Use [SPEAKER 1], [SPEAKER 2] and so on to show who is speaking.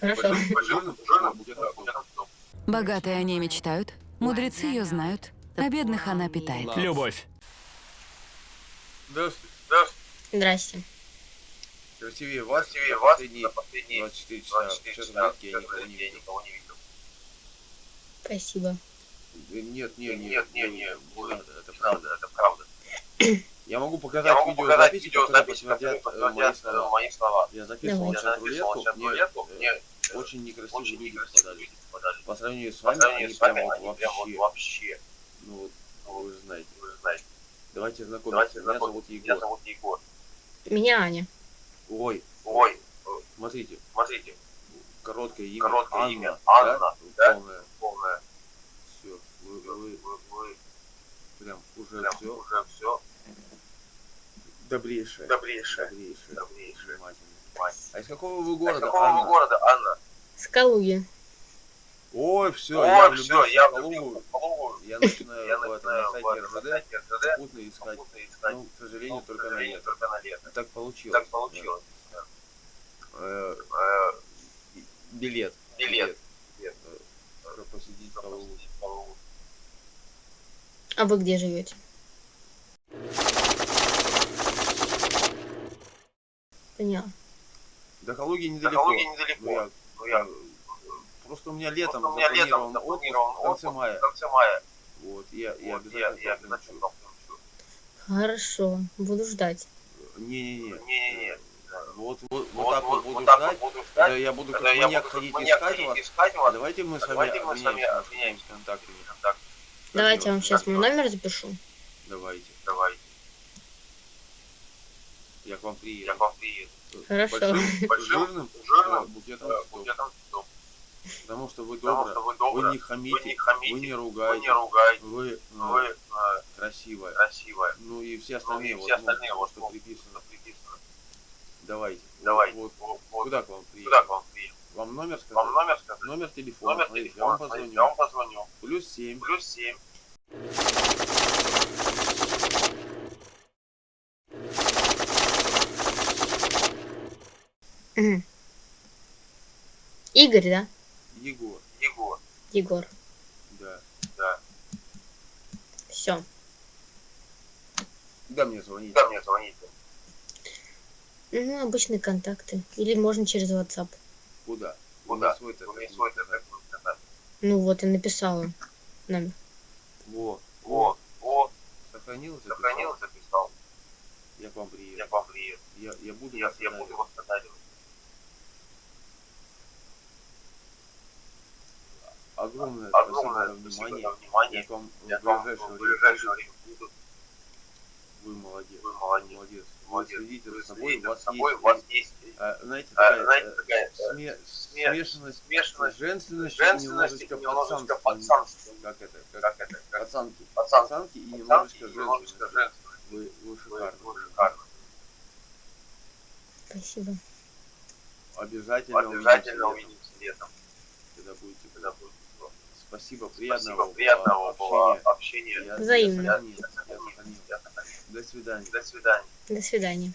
[SPEAKER 1] Хорошо.
[SPEAKER 2] Богатые о ней мечтают, мудрецы ее знают, а бедных она питает.
[SPEAKER 3] Любовь.
[SPEAKER 4] Здравствуйте. Здравствуйте.
[SPEAKER 1] Здрасте.
[SPEAKER 4] Красивее вас,
[SPEAKER 5] Красивее вас
[SPEAKER 4] последние
[SPEAKER 5] последние
[SPEAKER 4] 24 часа,
[SPEAKER 5] 24
[SPEAKER 4] часа
[SPEAKER 5] часа
[SPEAKER 4] я никого не
[SPEAKER 5] я
[SPEAKER 4] видел.
[SPEAKER 5] никого не видел.
[SPEAKER 1] Спасибо.
[SPEAKER 4] Э, Нет, нет, нет,
[SPEAKER 5] Нет, нет,
[SPEAKER 4] это
[SPEAKER 5] правда. это правда.
[SPEAKER 4] Я могу
[SPEAKER 5] Я
[SPEAKER 4] показать
[SPEAKER 5] могу показать
[SPEAKER 4] видеозаписи, которые подтвердят э, мои
[SPEAKER 5] мои слова.
[SPEAKER 4] Я записывал
[SPEAKER 1] Давай.
[SPEAKER 5] Я
[SPEAKER 4] чат
[SPEAKER 5] записывал
[SPEAKER 4] рулетку,
[SPEAKER 5] сейчас
[SPEAKER 4] мне э,
[SPEAKER 5] мне
[SPEAKER 4] очень некрасивые
[SPEAKER 5] очень
[SPEAKER 4] люди попадались. По сравнению с
[SPEAKER 5] По
[SPEAKER 4] вами,
[SPEAKER 5] сравнению
[SPEAKER 4] они
[SPEAKER 5] с вами,
[SPEAKER 4] прям вот
[SPEAKER 5] они вот
[SPEAKER 4] вообще,
[SPEAKER 5] вообще,
[SPEAKER 4] ну вот, ну, вы же знаете.
[SPEAKER 5] вы же знаете.
[SPEAKER 4] Давайте знакомиться.
[SPEAKER 5] Давайте
[SPEAKER 4] Меня зовут
[SPEAKER 5] знакомиться. Меня
[SPEAKER 4] Егор.
[SPEAKER 5] зовут Егор.
[SPEAKER 1] Меня Аня.
[SPEAKER 4] Ой,
[SPEAKER 5] Ой,
[SPEAKER 4] смотрите,
[SPEAKER 5] смотрите,
[SPEAKER 4] короткое имя.
[SPEAKER 5] Короткое
[SPEAKER 4] Анна,
[SPEAKER 5] имя.
[SPEAKER 4] да?
[SPEAKER 5] Анна, да?
[SPEAKER 4] Полное.
[SPEAKER 5] полное.
[SPEAKER 4] Все. Вы,
[SPEAKER 5] Вы,
[SPEAKER 4] вы
[SPEAKER 5] вы, вы
[SPEAKER 4] прям уже
[SPEAKER 5] прям
[SPEAKER 4] все
[SPEAKER 5] уже все
[SPEAKER 4] добрейшее.
[SPEAKER 5] добрейшее.
[SPEAKER 4] Добрейшее.
[SPEAKER 5] Добрейшее.
[SPEAKER 4] Внимательное. А из какого вы
[SPEAKER 5] А из
[SPEAKER 4] города,
[SPEAKER 5] какого
[SPEAKER 4] Анна?
[SPEAKER 5] вы города, Анна?
[SPEAKER 1] С Калуги.
[SPEAKER 4] Ой, все, я
[SPEAKER 5] Ой, все,
[SPEAKER 4] влюбился
[SPEAKER 5] я
[SPEAKER 4] в Калугу.
[SPEAKER 5] Калугу.
[SPEAKER 4] Я начинаю
[SPEAKER 5] Я
[SPEAKER 4] в этом,
[SPEAKER 5] начинаю
[SPEAKER 4] на сайте РЖД попутно искать.
[SPEAKER 5] искать.
[SPEAKER 4] Ну, к сожалению,
[SPEAKER 5] Ну,
[SPEAKER 4] только на
[SPEAKER 5] сожалению,
[SPEAKER 4] лето.
[SPEAKER 5] только на лето.
[SPEAKER 4] Так получилось.
[SPEAKER 5] Так получилось.
[SPEAKER 4] Да. Э,
[SPEAKER 5] Э,
[SPEAKER 4] билет.
[SPEAKER 5] Билет.
[SPEAKER 4] Билет. Э, чтобы посетить. Калугу.
[SPEAKER 1] А вы где живете? Поняла.
[SPEAKER 4] До Калуги
[SPEAKER 5] До
[SPEAKER 4] недалеко.
[SPEAKER 5] Калуги
[SPEAKER 4] Ну,
[SPEAKER 5] недалеко.
[SPEAKER 4] я,
[SPEAKER 5] Ну, я-
[SPEAKER 4] э, просто у меня летом
[SPEAKER 5] у меня летом
[SPEAKER 4] запланирован отпуск в конце мая.
[SPEAKER 5] В конце мая.
[SPEAKER 4] Вот, я, я
[SPEAKER 5] Вот, я,
[SPEAKER 4] обязательно
[SPEAKER 5] я
[SPEAKER 4] туда
[SPEAKER 5] обязательно.
[SPEAKER 1] Хорошо. Буду ждать.
[SPEAKER 4] Не-не-не.
[SPEAKER 5] Не-не-не.
[SPEAKER 4] Вот, вот, вот
[SPEAKER 5] Вот,
[SPEAKER 4] так вот
[SPEAKER 5] вот,
[SPEAKER 4] буду
[SPEAKER 5] вот так
[SPEAKER 4] ждать.
[SPEAKER 5] буду
[SPEAKER 4] Когда
[SPEAKER 5] ждать.
[SPEAKER 4] я буду как
[SPEAKER 5] Когда я
[SPEAKER 4] маньяк
[SPEAKER 5] буду
[SPEAKER 4] ходить
[SPEAKER 5] как маньяк
[SPEAKER 4] искать
[SPEAKER 5] ходить
[SPEAKER 4] вас,
[SPEAKER 5] искать
[SPEAKER 4] а
[SPEAKER 5] вас.
[SPEAKER 4] давайте мы с вами
[SPEAKER 5] Давайте мы с вами
[SPEAKER 4] обменяемся контактами.
[SPEAKER 1] Давайте я вам
[SPEAKER 4] Как
[SPEAKER 1] сейчас
[SPEAKER 5] Как
[SPEAKER 1] мой номер запишу.
[SPEAKER 4] Давайте.
[SPEAKER 5] Давайте.
[SPEAKER 4] Я к вам приеду.
[SPEAKER 5] Я к вам приеду.
[SPEAKER 1] Хорошо.
[SPEAKER 4] Большим,
[SPEAKER 5] большим
[SPEAKER 4] жирным, э, букетом,
[SPEAKER 5] э, букетом цветов.
[SPEAKER 4] Потому что вы добры,
[SPEAKER 5] что вы, добры вы,
[SPEAKER 4] не хамите,
[SPEAKER 5] вы не хамите,
[SPEAKER 4] вы не ругаете, вы,
[SPEAKER 5] не ругаете,
[SPEAKER 4] вы, ну,
[SPEAKER 5] вы ну,
[SPEAKER 4] красивая.
[SPEAKER 5] красивая.
[SPEAKER 4] Ну и все остальные,
[SPEAKER 5] ну,
[SPEAKER 4] и
[SPEAKER 5] все
[SPEAKER 4] вот,
[SPEAKER 5] остальные вот,
[SPEAKER 4] что приписано.
[SPEAKER 5] приписано.
[SPEAKER 4] Давайте.
[SPEAKER 5] Давайте.
[SPEAKER 4] Вот,
[SPEAKER 5] вот, вот.
[SPEAKER 4] Куда к вам приеду?
[SPEAKER 5] Куда к вам приеду?
[SPEAKER 4] Вам номер сказать?
[SPEAKER 5] Вам номер сказать?
[SPEAKER 4] Номер телефона.
[SPEAKER 5] Номер телефона.
[SPEAKER 4] Смотрите, я вам позвоню.
[SPEAKER 5] Я вам позвоню.
[SPEAKER 4] Плюс семь.
[SPEAKER 5] Плюс семь.
[SPEAKER 1] Игорь, да?
[SPEAKER 4] Егор.
[SPEAKER 5] Егор.
[SPEAKER 1] Егор.
[SPEAKER 4] Да,
[SPEAKER 5] да.
[SPEAKER 1] Все.
[SPEAKER 4] Да мне звонить.
[SPEAKER 5] Да мне звонить.
[SPEAKER 1] Ну, обычные контакты. Или можно через WhatsApp.
[SPEAKER 4] Куда?
[SPEAKER 5] Куда?
[SPEAKER 4] У меня свой
[SPEAKER 5] контакт.
[SPEAKER 1] Ну вот, и написала нам.
[SPEAKER 4] Во,
[SPEAKER 5] во, во.
[SPEAKER 4] Сохранил, записал.
[SPEAKER 5] Сохранил, записал.
[SPEAKER 4] Я к вам приеду.
[SPEAKER 5] Я к вам приеду.
[SPEAKER 4] Я, я буду
[SPEAKER 5] я, я буду вас восстанавливать.
[SPEAKER 4] Огромное,
[SPEAKER 5] Огромное
[SPEAKER 4] спасибо за
[SPEAKER 5] спасибо
[SPEAKER 4] внимание.
[SPEAKER 5] за внимание.
[SPEAKER 4] Я к вам
[SPEAKER 5] Я
[SPEAKER 4] в ближайшее
[SPEAKER 5] в
[SPEAKER 4] время
[SPEAKER 5] ближайшее
[SPEAKER 4] приеду.
[SPEAKER 5] время буду.
[SPEAKER 4] Вы молодец.
[SPEAKER 5] Вы молодец.
[SPEAKER 4] Молодец.
[SPEAKER 5] Молодец.
[SPEAKER 4] Вы следите за собой, у вас
[SPEAKER 5] собой,
[SPEAKER 4] есть,
[SPEAKER 5] у вас есть
[SPEAKER 4] а, знаете,
[SPEAKER 5] а,
[SPEAKER 4] такая,
[SPEAKER 5] знаете,
[SPEAKER 4] э,
[SPEAKER 5] такая э,
[SPEAKER 4] сме-
[SPEAKER 5] сме-
[SPEAKER 4] смешанность,
[SPEAKER 5] смешанность,
[SPEAKER 4] женственность,
[SPEAKER 5] женственность
[SPEAKER 4] и немножечко
[SPEAKER 5] немножечко
[SPEAKER 4] пацанства.
[SPEAKER 5] пацанства.
[SPEAKER 4] Как это? Как
[SPEAKER 5] Как это? Как
[SPEAKER 4] пацанки.
[SPEAKER 5] пацанки.
[SPEAKER 4] Пацанки и немножечко
[SPEAKER 5] и немножечко
[SPEAKER 4] женственность.
[SPEAKER 5] женственность.
[SPEAKER 4] Вы, вы
[SPEAKER 5] Вы,
[SPEAKER 4] шикарны.
[SPEAKER 5] вы шикарны.
[SPEAKER 1] Спасибо.
[SPEAKER 4] Обязательно,
[SPEAKER 5] Обязательно
[SPEAKER 4] увидимся
[SPEAKER 5] летом.
[SPEAKER 4] когда будете.
[SPEAKER 5] Когда будет тепло.
[SPEAKER 4] Спасибо, приятного,
[SPEAKER 5] Спасибо, приятного было
[SPEAKER 4] общения.
[SPEAKER 5] общения.
[SPEAKER 4] Я-
[SPEAKER 1] Взаимно.
[SPEAKER 4] Я
[SPEAKER 5] Я
[SPEAKER 4] я.
[SPEAKER 5] Я.
[SPEAKER 4] До свидания.
[SPEAKER 5] До свидания.
[SPEAKER 1] До свидания.